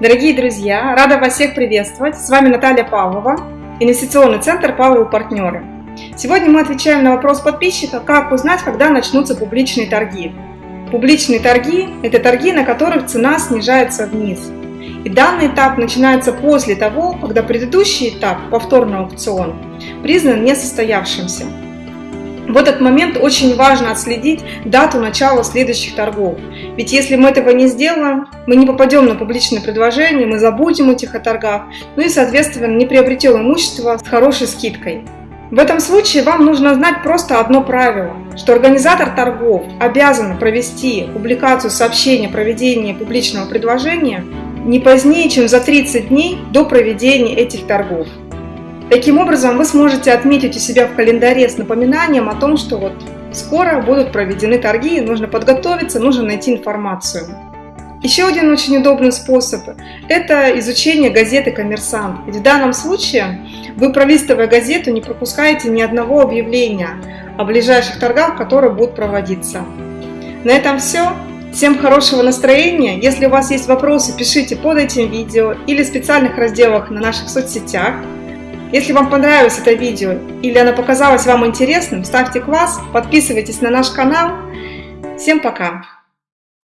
Дорогие друзья, рада вас всех приветствовать. С вами Наталья Павлова, инвестиционный центр Павловы партнеры. Сегодня мы отвечаем на вопрос подписчика, как узнать, когда начнутся публичные торги. Публичные торги – это торги, на которых цена снижается вниз. И данный этап начинается после того, когда предыдущий этап, повторный аукцион, признан несостоявшимся. В этот момент очень важно отследить дату начала следующих торгов. Ведь если мы этого не сделаем, мы не попадем на публичное предложение, мы забудем о торгах, ну и соответственно не приобретем имущество с хорошей скидкой. В этом случае вам нужно знать просто одно правило, что организатор торгов обязан провести публикацию сообщения о проведении публичного предложения не позднее, чем за 30 дней до проведения этих торгов. Таким образом, вы сможете отметить у себя в календаре с напоминанием о том, что вот скоро будут проведены торги, нужно подготовиться, нужно найти информацию. Еще один очень удобный способ – это изучение газеты «Коммерсант». Ведь в данном случае вы, пролистывая газету, не пропускаете ни одного объявления о ближайших торгах, которые будут проводиться. На этом все. Всем хорошего настроения. Если у вас есть вопросы, пишите под этим видео или в специальных разделах на наших соцсетях. Если вам понравилось это видео или оно показалось вам интересным, ставьте класс, подписывайтесь на наш канал. Всем пока!